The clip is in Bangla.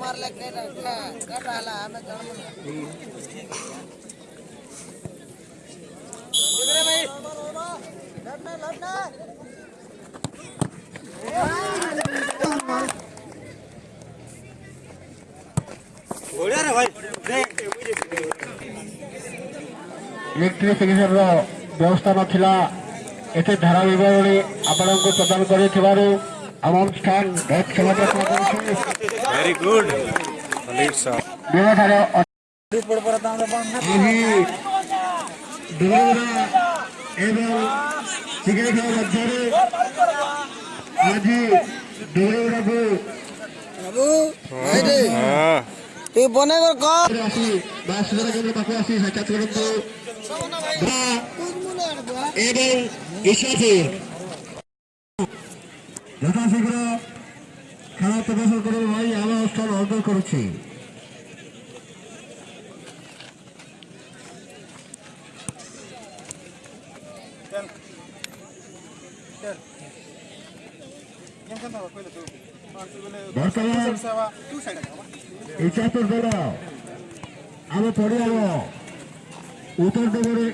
ಮಾರ್ಲ ಕೇಟ ಕೇಟ ಅಲ್ಲ ಆಮೇಲೆ ಲಡ್ನ ಲಡ್ನ ଇଲେକ୍ଟ୍ରିକ୍ ଚିକିତ୍ସାର ବ୍ୟବସ୍ଥା ନଥିଲା ଏତେ ଧାରାବାହିକ ଭଳି ଆପଣଙ୍କୁ ପ୍ରଦାନ କରିଥିବାରୁ ଆମ ଅନୁଷ୍ଠାନ ବହୁତ କ୍ଷମତା ଭେରି ଗୁଡ୍ ବ୍ୟବଠାରେ ଏହି ଡୁବରା ଏବଂ ଚିକିତ୍ସା ମଧ୍ୟରେ ଆଜି ଡୁବରାକୁ এই বনেগর ক এবং ইসাফির যথাশীঘ্র খেলা প্রদর্শন করে ভাই আমার স্থান অর্জন করেছি Yang kan apa? Kau itu. বর্তমান এই আমি পড়ে যাব উত্তর ডোবরে